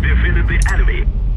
Defeated the enemy.